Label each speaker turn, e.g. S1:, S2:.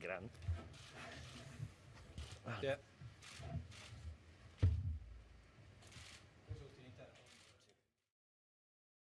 S1: grande.
S2: Yeah.